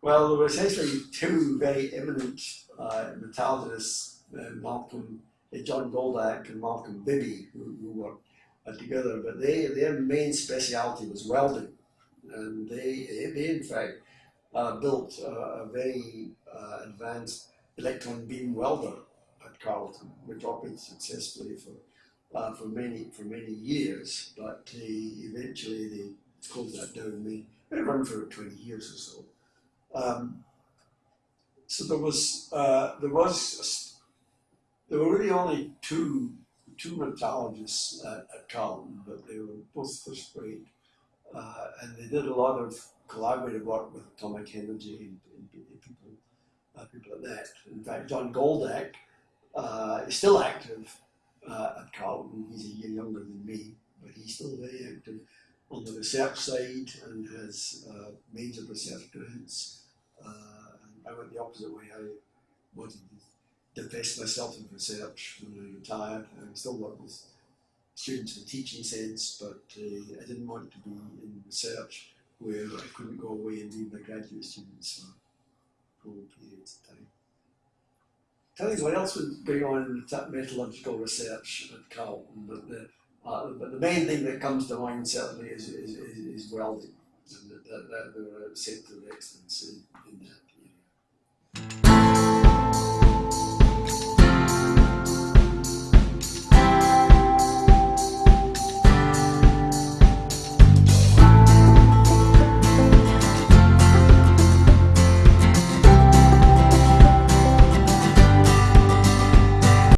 Well, there were essentially two very eminent uh, metallurgists, uh, Malcolm, uh, John Goldak and Malcolm Bibby, who, who worked uh, together, but they, their main speciality was welding. And they, they in fact, uh, built a very uh, advanced electron beam welder at Carleton, which operated successfully for uh, for many for many years. But they, eventually they closed that down. They, run for 20 years or so. Um, so there was uh, there was there were really only two two metallurgists at, at Carleton, but they were both first rate, uh, and they did a lot of collaborative work with atomic energy and, and people uh, people like that. In fact, John Goldak uh, is still active uh, at Carleton. He's a year younger than me, but he's still very active on the research side and has uh, major research grants. Uh, I went the opposite way. I wanted to divest myself in research when I retired. I still work with students in the teaching sense, but uh, I didn't want to be in research where I couldn't go away and leave my graduate students for full periods of time. Tell you what else was going on in metallurgical research at Carleton, but the uh, but the main thing that comes to mind certainly is, is, is, is welding, and that, that, that there are centre of excellence